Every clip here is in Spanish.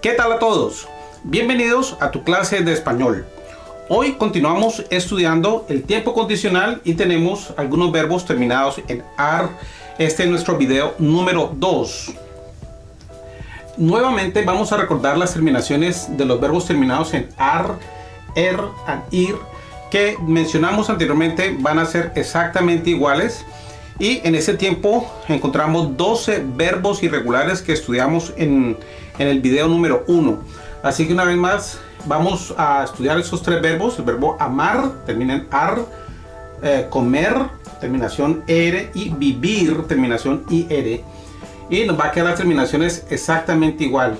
¿Qué tal a todos? Bienvenidos a tu clase de español. Hoy continuamos estudiando el tiempo condicional y tenemos algunos verbos terminados en AR. Este es nuestro video número 2. Nuevamente vamos a recordar las terminaciones de los verbos terminados en AR, ER y IR que mencionamos anteriormente van a ser exactamente iguales y en ese tiempo encontramos 12 verbos irregulares que estudiamos en, en el video número 1 así que una vez más vamos a estudiar esos tres verbos el verbo amar termina en ar eh, comer terminación er y vivir terminación ir. Y nos va a quedar las terminaciones exactamente igual.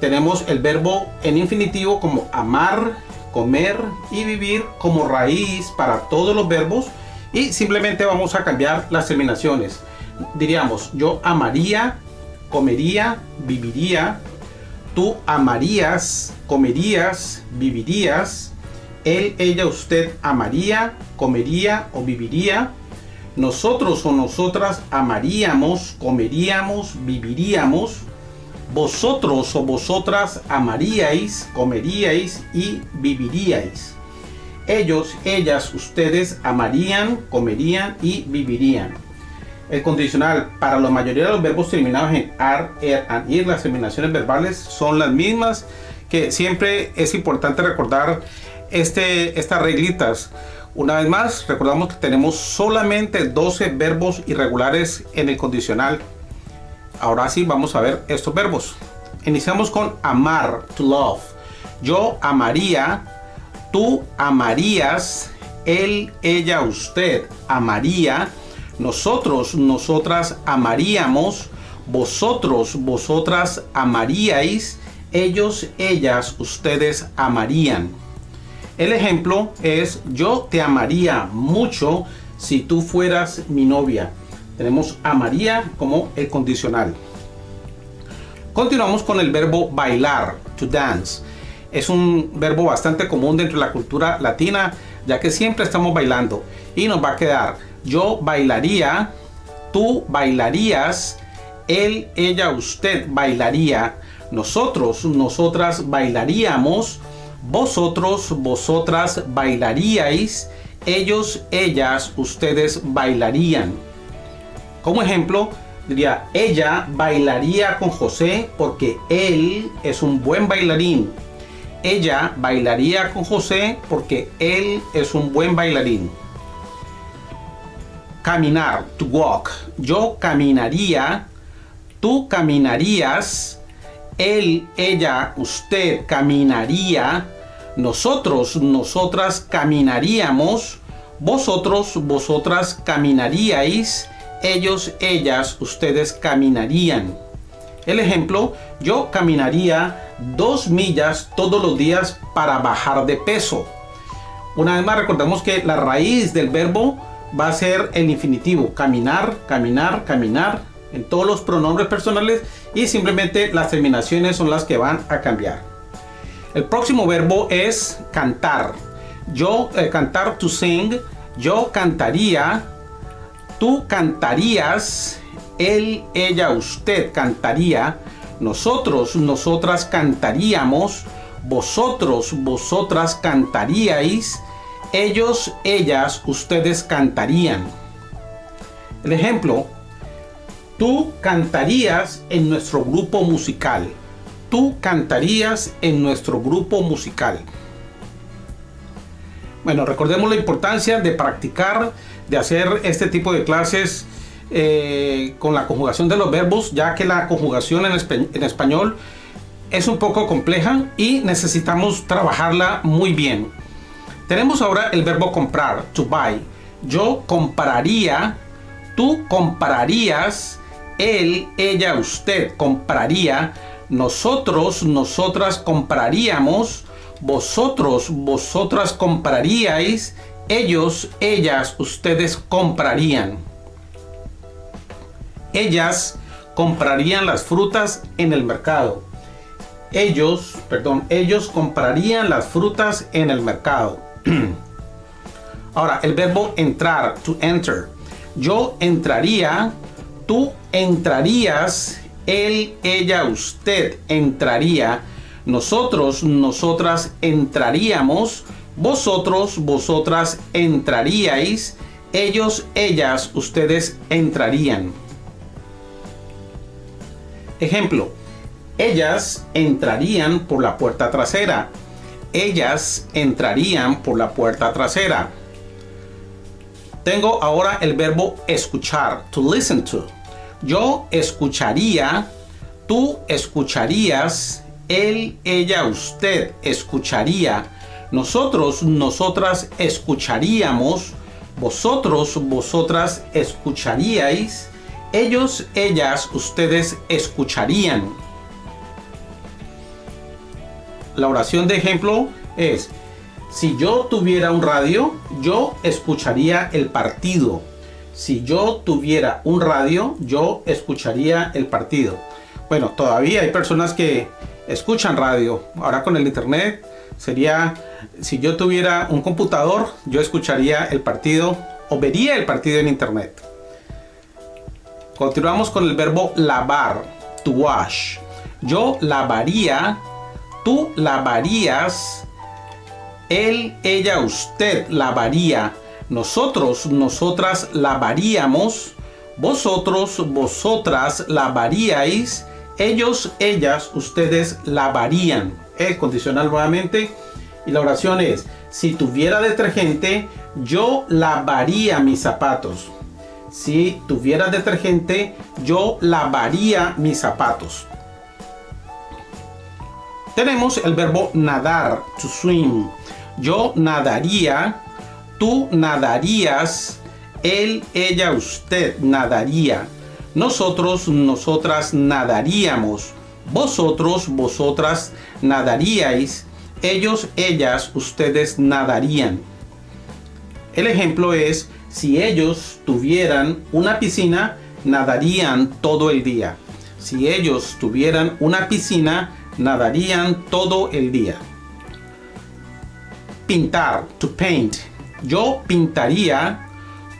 Tenemos el verbo en infinitivo como amar comer y vivir como raíz para todos los verbos y simplemente vamos a cambiar las terminaciones. Diríamos, yo amaría, comería, viviría. Tú amarías, comerías, vivirías. Él, ella, usted amaría, comería o viviría. Nosotros o nosotras amaríamos, comeríamos, viviríamos. Vosotros o vosotras amaríais, comeríais y viviríais ellos, ellas, ustedes amarían, comerían y vivirían. El condicional para la mayoría de los verbos terminados en ar, er, and, ir, las terminaciones verbales son las mismas que siempre es importante recordar este, estas reglitas. Una vez más, recordamos que tenemos solamente 12 verbos irregulares en el condicional. Ahora sí, vamos a ver estos verbos. Iniciamos con amar, to love. Yo amaría, tú amarías, él, ella, usted amaría, nosotros, nosotras amaríamos, vosotros, vosotras amaríais, ellos, ellas, ustedes amarían. El ejemplo es yo te amaría mucho si tú fueras mi novia. Tenemos amaría como el condicional. Continuamos con el verbo bailar, to dance es un verbo bastante común dentro de la cultura latina, ya que siempre estamos bailando. Y nos va a quedar, yo bailaría, tú bailarías, él, ella, usted bailaría, nosotros, nosotras bailaríamos, vosotros, vosotras bailaríais, ellos, ellas, ustedes bailarían. Como ejemplo, diría, ella bailaría con José porque él es un buen bailarín ella bailaría con José porque él es un buen bailarín. Caminar, to walk. Yo caminaría, tú caminarías, él, ella, usted caminaría, nosotros, nosotras caminaríamos, vosotros, vosotras caminaríais, ellos, ellas, ustedes caminarían. El ejemplo, yo caminaría dos millas todos los días para bajar de peso. Una vez más recordemos que la raíz del verbo va a ser el infinitivo. Caminar, caminar, caminar en todos los pronombres personales y simplemente las terminaciones son las que van a cambiar. El próximo verbo es cantar. Yo eh, cantar to sing. Yo cantaría. Tú cantarías. Él, ella, usted cantaría nosotros, nosotras cantaríamos, vosotros, vosotras cantaríais, ellos, ellas, ustedes cantarían. El ejemplo, tú cantarías en nuestro grupo musical. Tú cantarías en nuestro grupo musical. Bueno, recordemos la importancia de practicar, de hacer este tipo de clases eh, con la conjugación de los verbos, ya que la conjugación en, español es un poco compleja y necesitamos trabajarla muy bien. Tenemos ahora el verbo comprar, to buy. Yo compraría, tú comprarías, él, ella, usted compraría, nosotros, nosotras compraríamos, vosotros, vosotras compraríais, ellos, ellas, ustedes comprarían ellas comprarían las frutas en el mercado. Ellos, perdón, ellos comprarían las frutas en el mercado. Ahora, el verbo entrar, to enter. Yo entraría, tú entrarías, él, ella, usted entraría, nosotros, nosotras entraríamos, vosotros, vosotras entraríais, ellos, ellas, ustedes entrarían. Ejemplo, ellas entrarían por la puerta trasera. Ellas entrarían por la puerta trasera. Tengo ahora el verbo escuchar, to listen to. Yo escucharía, tú escucharías, él, ella, usted escucharía, nosotros, nosotras escucharíamos, vosotros, vosotras escucharíais, ellos, ellas, ustedes escucharían. La oración de ejemplo es, si yo tuviera un radio, yo escucharía el partido. Si yo tuviera un radio, yo escucharía el partido. Bueno, todavía hay personas que escuchan radio. Ahora con el internet sería, si yo tuviera un computador, yo escucharía el partido o vería el partido en internet. Continuamos con el verbo lavar, to wash. Yo lavaría, tú lavarías, él, ella, usted lavaría, nosotros, nosotras lavaríamos, vosotros, vosotras lavaríais, ellos, ellas, ustedes lavarían. Es condicional nuevamente. Y la oración es, si tuviera detergente, yo lavaría mis zapatos. Si tuviera detergente, yo lavaría mis zapatos. Tenemos el verbo nadar, to swim. Yo nadaría, tú nadarías, él, ella, usted nadaría. Nosotros, nosotras nadaríamos. Vosotros, vosotras nadaríais. Ellos, ellas, ustedes nadarían. El ejemplo es, si ellos tuvieran una piscina, nadarían todo el día. Si ellos tuvieran una piscina, nadarían todo el día. Pintar, to paint. Yo pintaría,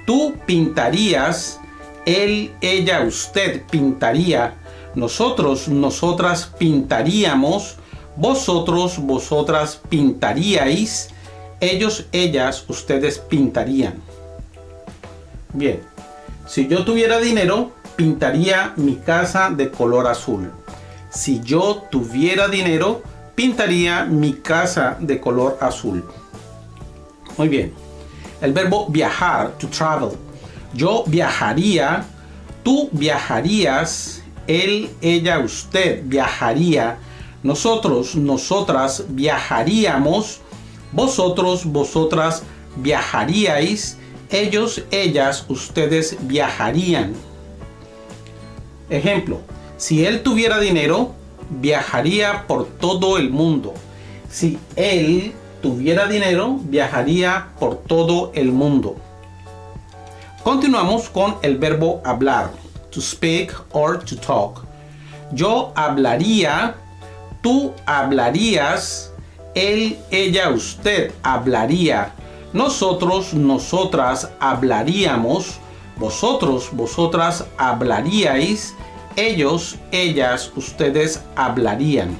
tú pintarías, él, ella, usted pintaría, nosotros, nosotras pintaríamos, vosotros, vosotras pintaríais, ellos, ellas, ustedes pintarían. Bien, si yo tuviera dinero, pintaría mi casa de color azul. Si yo tuviera dinero, pintaría mi casa de color azul. Muy bien. El verbo viajar, to travel. Yo viajaría, tú viajarías, él, ella, usted viajaría, nosotros, nosotras viajaríamos, vosotros, vosotras viajaríais, ellos, ellas, ustedes viajarían. Ejemplo, si él tuviera dinero, viajaría por todo el mundo. Si él tuviera dinero, viajaría por todo el mundo. Continuamos con el verbo hablar, to speak or to talk. Yo hablaría, tú hablarías, él, ella, usted hablaría, nosotros, nosotras hablaríamos, vosotros, vosotras hablaríais, ellos, ellas, ustedes hablarían.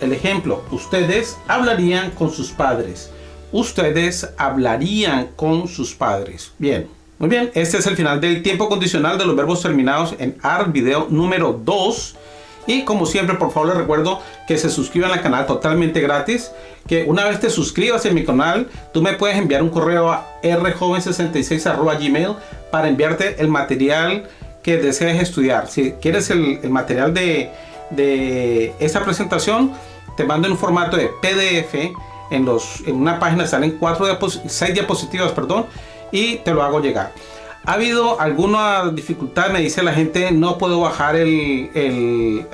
El ejemplo, ustedes hablarían con sus padres. Ustedes hablarían con sus padres. Bien, muy bien. Este es el final del tiempo condicional de los verbos terminados en AR video número 2. Y como siempre, por favor les recuerdo que se suscriban al canal totalmente gratis. Que una vez te suscribas en mi canal, tú me puedes enviar un correo a rjoven66 para enviarte el material que desees estudiar. Si quieres el, material de, de esta presentación, te mando en un formato de PDF. En, los, en una página salen cuatro seis diapositivas, perdón, y te lo hago llegar. Ha habido alguna dificultad, me dice la gente, no puedo bajar el,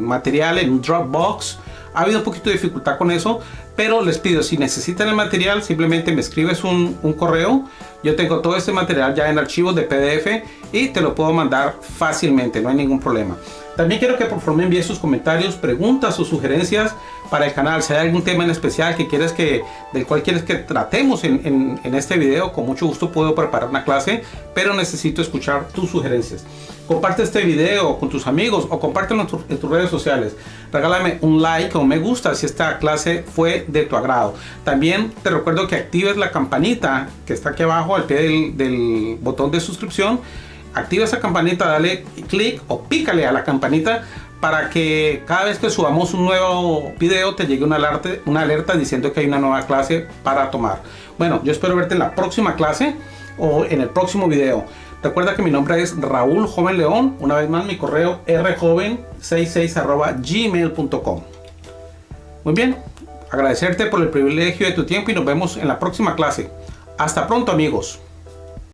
material en Dropbox. Ha habido un poquito de dificultad con eso, pero les pido, si necesitan el material, simplemente me escribes un, un correo. Yo tengo todo este material ya en archivos de PDF y te lo puedo mandar fácilmente, no hay ningún problema. También quiero que por favor me envíen sus comentarios, preguntas o sugerencias para el canal. Si hay algún tema en especial que quieres que, del cual quieres que tratemos en, este video, con mucho gusto puedo preparar una clase, pero necesito escuchar tus sugerencias. Comparte este video con tus amigos o compártelo en, en tus redes sociales. Regálame un like o me gusta si esta clase fue de tu agrado. También te recuerdo que actives la campanita que está aquí abajo al pie del, del botón de suscripción. Activa esa campanita, dale clic o pícale a la campanita para que cada vez que subamos un nuevo video te llegue una alerta, una alerta diciendo que hay una nueva clase para tomar. Bueno, yo espero verte en la próxima clase o en el próximo video. Recuerda que mi nombre es Raúl Joven León. Una vez más mi correo rjoven66 gmail.com. Muy bien, agradecerte por el privilegio de tu tiempo y nos vemos en la próxima clase. Hasta pronto amigos.